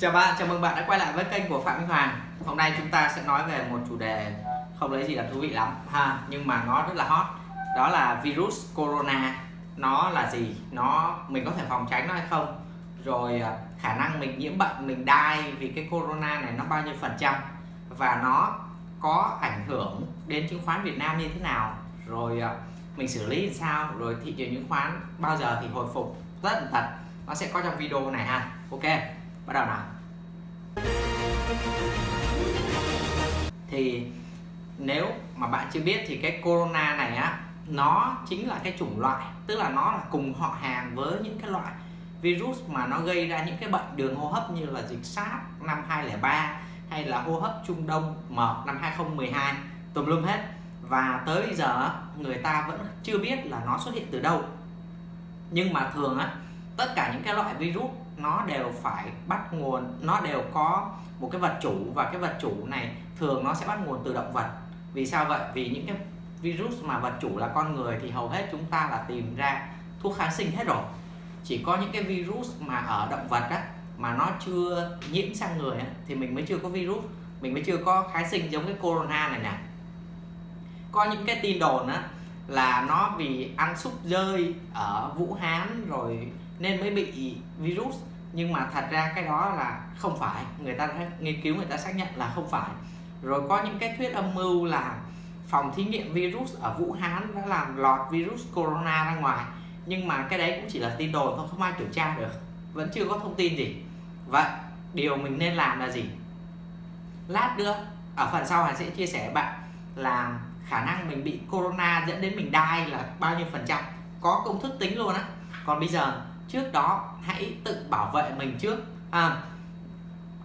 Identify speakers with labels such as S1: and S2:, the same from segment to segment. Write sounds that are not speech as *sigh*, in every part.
S1: Chào bạn, chào mừng bạn đã quay lại với kênh của Phạm Minh Hoàng. Hôm nay chúng ta sẽ nói về một chủ đề không lấy gì là thú vị lắm ha Nhưng mà nó rất là hot. Đó là virus corona. Nó là gì? Nó mình có thể phòng tránh nó hay không? Rồi à, khả năng mình nhiễm bệnh, mình đai vì cái corona này nó bao nhiêu phần trăm? Và nó có ảnh hưởng đến chứng khoán Việt Nam như thế nào? Rồi à, mình xử lý làm sao? Rồi thị trường chứng khoán bao giờ thì hồi phục? Rất là thật Nó sẽ có trong video này ha. Ok bắt đầu nào. Thì nếu mà bạn chưa biết thì cái corona này á, nó chính là cái chủng loại, tức là nó là cùng họ hàng với những cái loại virus mà nó gây ra những cái bệnh đường hô hấp như là dịch SARS năm 2003 hay là hô hấp Trung Đông mở năm 2012 tùm lum hết. Và tới giờ người ta vẫn chưa biết là nó xuất hiện từ đâu. Nhưng mà thường á, tất cả những cái loại virus nó đều phải bắt nguồn nó đều có một cái vật chủ và cái vật chủ này thường nó sẽ bắt nguồn từ động vật. Vì sao vậy? Vì những cái virus mà vật chủ là con người thì hầu hết chúng ta là tìm ra thuốc kháng sinh hết rồi. Chỉ có những cái virus mà ở động vật á mà nó chưa nhiễm sang người á, thì mình mới chưa có virus. Mình mới chưa có kháng sinh giống cái corona này nè. Có những cái tin đồn á là nó vì ăn súp rơi ở Vũ Hán rồi nên mới bị virus. Nhưng mà thật ra cái đó là không phải. Người ta đã nghiên cứu, người ta xác nhận là không phải. Rồi có những cái thuyết âm mưu là phòng thí nghiệm virus ở Vũ Hán đã làm lọt virus corona ra ngoài. Nhưng mà cái đấy cũng chỉ là tin đồn thôi, không ai kiểm tra được. Vẫn chưa có thông tin gì. Vậy, điều mình nên làm là gì? Lát nữa, ở phần sau mình sẽ chia sẻ với bạn là khả năng mình bị corona dẫn đến mình đai là bao nhiêu phần trăm. Có công thức tính luôn á. Còn bây giờ trước đó hãy tự bảo vệ mình trước. À,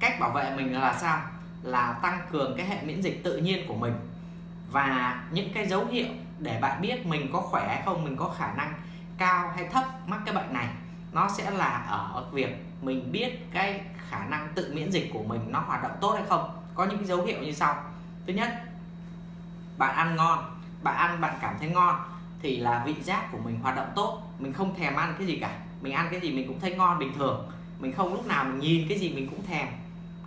S1: cách bảo vệ mình là sao? Là tăng cường cái hệ miễn dịch tự nhiên của mình. Và những cái dấu hiệu để bạn biết mình có khỏe hay không mình có khả năng cao hay thấp mắc cái bệnh này nó sẽ là ở việc mình biết cái khả năng tự miễn dịch của mình nó hoạt động tốt hay không. Có những cái dấu hiệu như sau. Thứ nhất bạn ăn ngon bạn ăn bạn cảm thấy ngon thì là vị giác của mình hoạt động tốt. Mình không thèm ăn cái gì cả mình ăn cái gì mình cũng thấy ngon bình thường. Mình không lúc nào mình nhìn cái gì mình cũng thèm.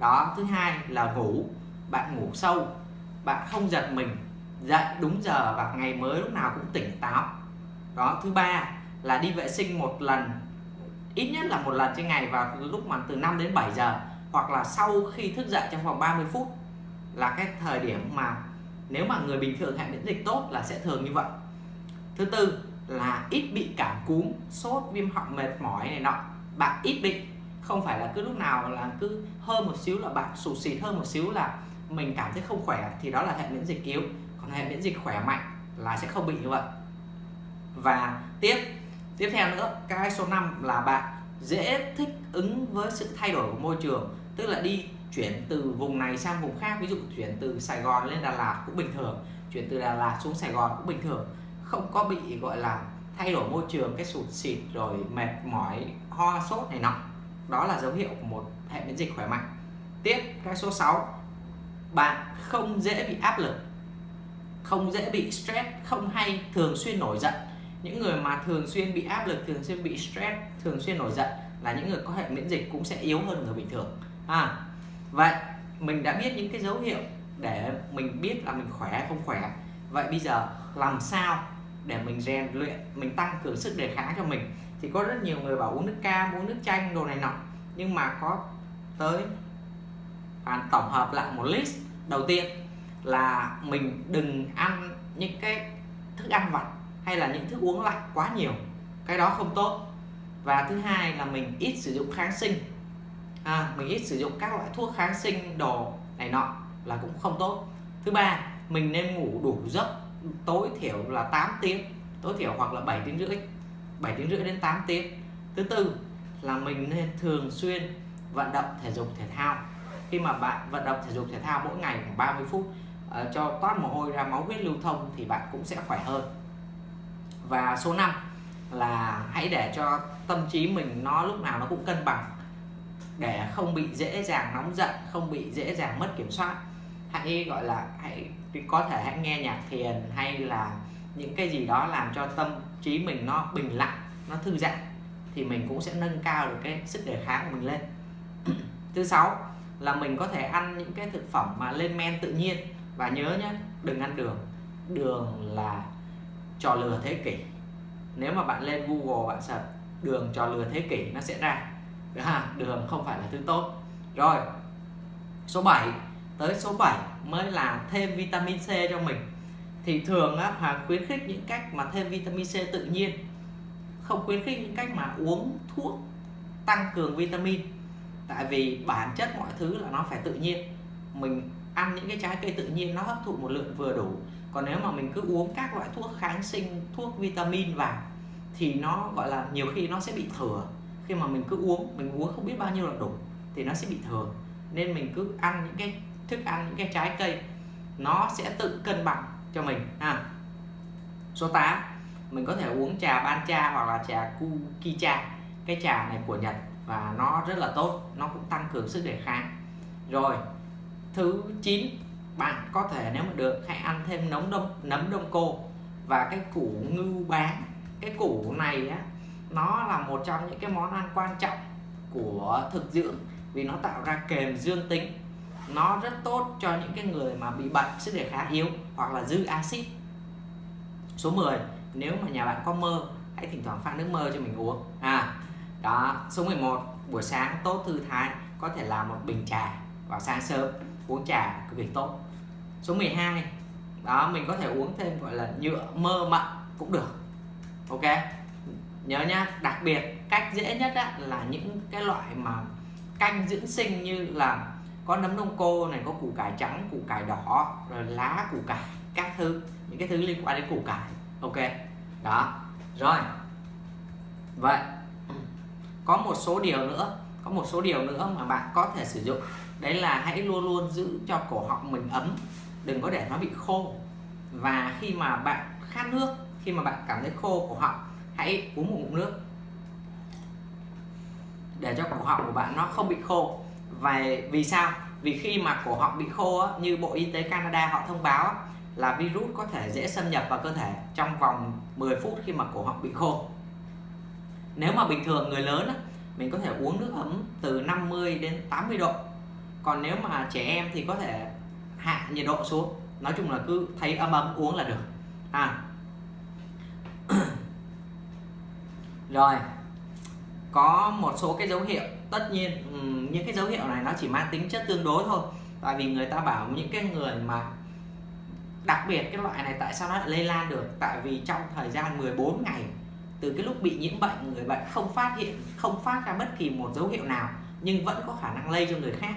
S1: Đó, thứ hai là ngủ. Bạn ngủ sâu. Bạn không giật mình. Dậy đúng giờ và ngày mới lúc nào cũng tỉnh táo. Đó, thứ ba là đi vệ sinh một lần. Ít nhất là một lần trên ngày vào lúc mà từ 5 đến 7 giờ. Hoặc là sau khi thức dậy trong vòng 30 phút là cái thời điểm mà nếu mà người bình thường hệ miễn dịch tốt là sẽ thường như vậy. Thứ tư là ít bị cảm cúm, sốt, viêm họng mệt mỏi này nọ. Bạn ít bị. Không phải là cứ lúc nào là cứ hơn một xíu là bạn sụt xịt hơn một xíu là mình cảm thấy không khỏe, thì đó là hệ miễn dịch yếu. Còn hệ miễn dịch khỏe mạnh là sẽ không bị như vậy. Và tiếp tiếp theo nữa, cái số 5 là bạn dễ thích ứng với sự thay đổi của môi trường, tức là đi chuyển từ vùng này sang vùng khác. Ví dụ chuyển từ Sài Gòn lên Đà Lạt cũng bình thường, chuyển từ Đà Lạt xuống Sài Gòn cũng bình thường không có bị, gọi là, thay đổi môi trường, cái sụt xịt rồi mệt mỏi, ho, sốt này nọ. Đó là dấu hiệu của một hệ miễn dịch khỏe mạnh. Tiếp, cái số 6 bạn không dễ bị áp lực, không dễ bị stress, không hay thường xuyên nổi giận. Những người mà thường xuyên bị áp lực, thường xuyên bị stress, thường xuyên nổi giận là những người có hệ miễn dịch cũng sẽ yếu hơn người bình thường. À vậy mình đã biết những cái dấu hiệu để mình biết là mình khỏe không khỏe. Vậy bây giờ làm sao để mình rèn luyện mình tăng cường sức đề kháng cho mình. Thì có rất nhiều người bảo uống nước cam uống nước chanh đồ này nọ. Nhưng mà có tới bạn tổng hợp lại một list. Đầu tiên là mình đừng ăn những cái thức ăn vặt hay là những thức uống lạnh quá nhiều. Cái đó không tốt. Và thứ hai là mình ít sử dụng kháng sinh. À, mình ít sử dụng các loại thuốc kháng sinh đồ này nọ là cũng không tốt. Thứ ba mình nên ngủ đủ giấc tối thiểu là 8 tiếng tối thiểu hoặc là 7 tiếng rưỡi 7 tiếng rưỡi đến 8 tiếng. Thứ tư là mình nên thường xuyên vận động thể dục thể thao. Khi mà bạn vận động thể dục thể thao mỗi ngày khoảng 30 phút uh, cho toát mồ hôi ra máu huyết lưu thông thì bạn cũng sẽ khỏe hơn. Và số 5 là hãy để cho tâm trí mình nó lúc nào nó cũng cân bằng để không bị dễ dàng nóng giận không bị dễ dàng mất kiểm soát hãy, gọi là, hãy có thể hãy nghe nhạc thiền hay là những cái gì đó làm cho tâm trí mình nó bình lặng, nó thư giãn, thì mình cũng sẽ nâng cao được cái sức đề kháng của mình lên. *clears throat* Thứ sáu là mình có thể ăn những cái thực phẩm mà lên men tự nhiên. Và nhớ nhé đừng ăn đường. Đường là trò lừa thế kỷ. Nếu mà bạn lên Google bạn search, đường trò lừa thế kỷ nó sẽ ra. Đường không phải là thứ tốt. Rồi, số 7 tới số 7 mới là thêm vitamin C cho mình. Thì thường á Hoàng khuyến khích những cách mà thêm vitamin C tự nhiên, không khuyến khích những cách mà uống thuốc tăng cường vitamin. Tại vì bản chất mọi thứ là nó phải tự nhiên. Mình ăn những cái trái cây tự nhiên nó hấp thụ một lượng vừa đủ. Còn nếu mà mình cứ uống các loại thuốc kháng sinh, thuốc vitamin vào, thì nó, gọi là, nhiều khi nó sẽ bị thừa. Khi mà mình cứ uống, mình uống không biết bao nhiêu là đủ, thì nó sẽ bị thừa. Nên mình cứ ăn những cái thức ăn, những cái trái cây, nó sẽ tự cân bằng cho mình, ha. Số 8 mình có thể uống trà ban cha hoặc là trà kukicha cái trà này của Nhật và nó rất là tốt, nó cũng tăng cường sức đề kháng. Rồi, thứ 9 bạn có thể nếu mà được, hãy ăn thêm nấm đông nấm đông cô và cái củ ngưu bán cái củ này á, nó là một trong những cái món ăn quan trọng của thực dưỡng vì nó tạo ra kềm dương tính nó rất tốt cho những cái người mà bị bệnh sức đề kháng yếu hoặc là dư axit. Số 10 nếu mà nhà bạn có mơ hãy thỉnh thoảng pha nước mơ cho mình uống. À đó số 11 buổi sáng tốt thư thái có thể làm một bình trà vào sáng sớm uống trà cực kỳ tốt. Số 12 đó mình có thể uống thêm gọi là nhựa mơ mận cũng được. Ok nhớ nhá đặc biệt cách dễ nhất á, là những cái loại mà canh dưỡng sinh như là có nấm đông cô này, có củ cải trắng, củ cải đỏ, rồi lá, củ cải, các thứ. Những cái thứ liên quan đến củ cải. Ok. Đó. Rồi. Vậy. Có một số điều nữa. Có một số điều nữa mà bạn có thể sử dụng. Đấy là hãy luôn luôn giữ cho cổ họng mình ấm. Đừng có để nó bị khô. Và khi mà bạn khát nước, khi mà bạn cảm thấy khô cổ họng, hãy uống một ngụm nước. Để cho cổ họng của bạn nó không bị khô và vì sao? Vì khi mà cổ họng bị khô á, như bộ y tế Canada họ thông báo á, là virus có thể dễ xâm nhập vào cơ thể trong vòng 10 phút khi mà cổ họng bị khô. Nếu mà bình thường người lớn á, mình có thể uống nước ấm từ 50 đến 80 độ. Còn nếu mà trẻ em thì có thể hạ nhiệt độ xuống. Nói chung là cứ thấy ấm ấm uống là được. À. *clears throat* Rồi có một số cái dấu hiệu. Tất nhiên ừ, những cái dấu hiệu này nó chỉ mang tính chất tương đối thôi. Tại vì người ta bảo những cái người mà đặc biệt cái loại này tại sao nó lại lây lan được? Tại vì trong thời gian 14 ngày, từ cái lúc bị nhiễm bệnh, người bệnh không phát hiện, không phát ra bất kỳ một dấu hiệu nào, nhưng vẫn có khả năng lây cho người khác.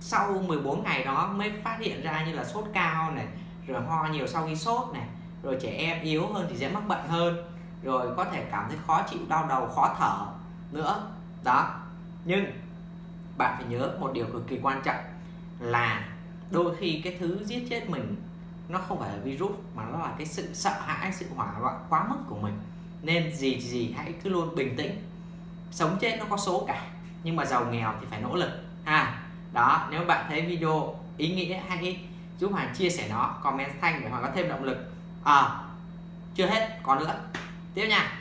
S1: Sau 14 ngày đó mới phát hiện ra như là sốt cao này, rồi ho nhiều sau khi sốt này, rồi trẻ em yếu hơn thì dễ mắc bệnh hơn rồi có thể cảm thấy khó chịu, đau đầu, khó thở nữa. Đó. Nhưng bạn phải nhớ một điều cực kỳ quan trọng là đôi khi cái thứ giết chết mình nó không phải là virus mà nó là cái sự sợ hãi, sự hoảng loạn quá mức của mình. Nên gì gì hãy cứ luôn bình tĩnh. Sống chết nó có số cả, nhưng mà giàu nghèo thì phải nỗ lực. Ha. Đó, nếu bạn thấy video ý nghĩa hãy giúp Hoàng chia sẻ nó, comment thanh để Hoàng có thêm động lực. À chưa hết, còn nữa tiếp nha.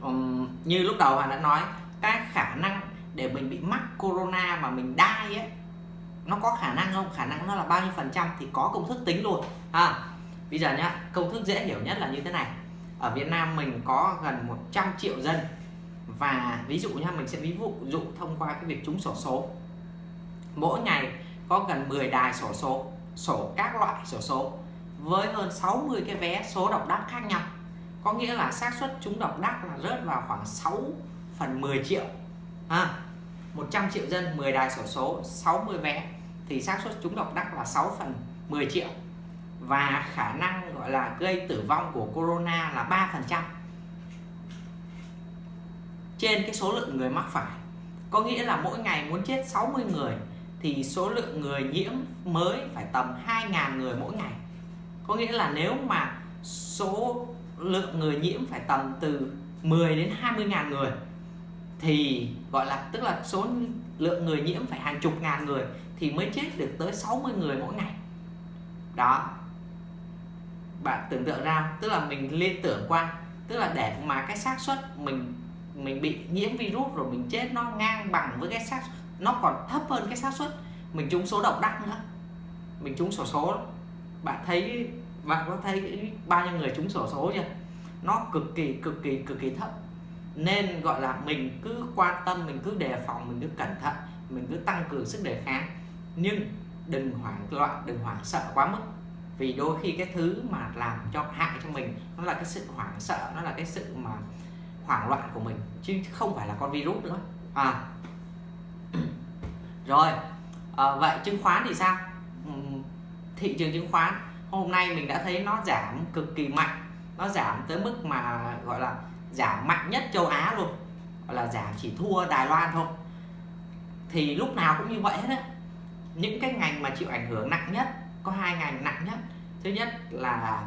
S1: Um, như lúc đầu Hoàng đã nói cái khả năng để mình bị mắc corona mà mình đai ấy nó có khả năng không? Khả năng nó là bao nhiêu phần trăm thì có công thức tính luôn. À bây giờ nhá công thức dễ hiểu nhất là như thế này. Ở Việt Nam mình có gần 100 triệu dân và ví dụ nha mình sẽ ví dụ dụ thông qua cái việc trúng sổ số. Mỗi ngày có gần 10 đài sổ số sổ các loại sổ số với hơn 60 cái vé số độc đắc khác nhau có nghĩa là xác suất trúng độc đắc là rớt vào khoảng 6 phần 10 triệu. À, 100 triệu dân 10 đài sổ số 60 vé. Thì xác suất trúng độc đắc là 6 phần 10 triệu. Và khả năng gọi là gây tử vong của corona là 3 phần trăm. Trên cái số lượng người mắc phải. Có nghĩa là mỗi ngày muốn chết 60 người thì số lượng người nhiễm mới phải tầm 2.000 người mỗi ngày. Có nghĩa là nếu mà số lượng người nhiễm phải tầm từ 10 đến 20 ngàn người. Thì, gọi là, tức là số lượng người nhiễm phải hàng chục ngàn người thì mới chết được tới 60 người mỗi ngày. Đó. Bạn tưởng tượng ra, tức là mình liên tưởng qua, tức là để mà cái xác suất mình mình bị nhiễm virus rồi mình chết nó ngang bằng với cái xác, nó còn thấp hơn cái xác suất, mình trúng số độc đắc nữa. Mình trúng sổ số. Bạn thấy bạn có thấy bao nhiêu người trúng sổ số chưa? Nó cực kỳ cực kỳ cực kỳ thấp. Nên gọi là mình cứ quan tâm mình cứ đề phòng mình cứ cẩn thận mình cứ tăng cường sức đề kháng. Nhưng đừng hoảng loạn đừng hoảng sợ quá mức. Vì đôi khi cái thứ mà làm cho hại cho mình nó là cái sự hoảng sợ nó là cái sự mà hoảng loạn của mình chứ không phải là con virus nữa. À. *clears throat* Rồi à, vậy chứng khoán thì sao? Thị trường chứng khoán hôm nay mình đã thấy nó giảm cực kỳ mạnh. Nó giảm tới mức mà gọi là giảm mạnh nhất châu Á luôn. Gọi là giảm chỉ thua Đài Loan thôi. Thì lúc nào cũng như vậy hết á. Những cái ngành mà chịu ảnh hưởng nặng nhất có hai ngành nặng nhất. Thứ nhất là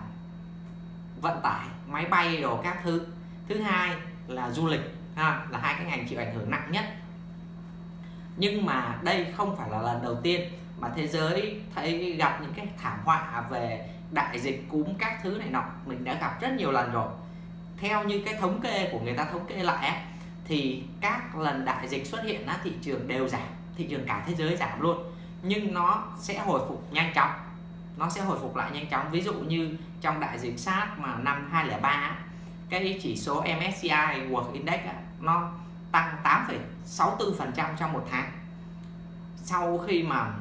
S1: vận tải máy bay đồ các thứ. Thứ hai là du lịch ha, là hai cái ngành chịu ảnh hưởng nặng nhất. Nhưng mà đây không phải là lần đầu tiên mà thế giới thấy gặp những cái thảm họa về đại dịch cúm các thứ này nọ mình đã gặp rất nhiều lần rồi. Theo như cái thống kê của người ta thống kê lại ấy, thì các lần đại dịch xuất hiện á, thị trường đều giảm thị trường cả thế giới giảm luôn. Nhưng nó sẽ hồi phục nhanh chóng nó sẽ hồi phục lại nhanh chóng. Ví dụ như trong đại dịch SARS mà năm 2003 cái chỉ số MSCI World Index á, nó tăng 8,64% trong một tháng. Sau khi mà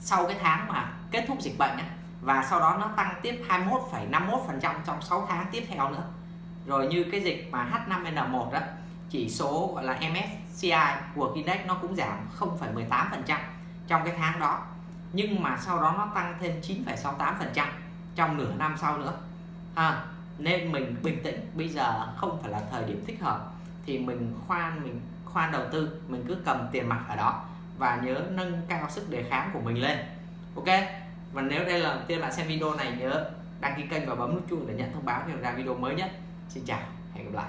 S1: sau cái tháng mà kết thúc dịch bệnh á, và sau đó nó tăng tiếp 21,51% trong 6 tháng tiếp theo nữa. Rồi như cái dịch mà H5N1 đó chỉ số gọi là MSCI của Index nó cũng giảm 0,18% trong cái tháng đó. Nhưng mà sau đó nó tăng thêm 9,68% trong nửa năm sau nữa. À, nên mình bình tĩnh bây giờ không phải là thời điểm thích hợp thì mình khoan mình khoan đầu tư mình cứ cầm tiền mặt ở đó và nhớ nâng cao sức đề kháng của mình lên. Ok? Và nếu đây là lần tiên bạn xem video này, nhớ đăng ký kênh và bấm nút chuông để nhận thông báo khi ra video mới nhất xin chào, hẹn gặp lại.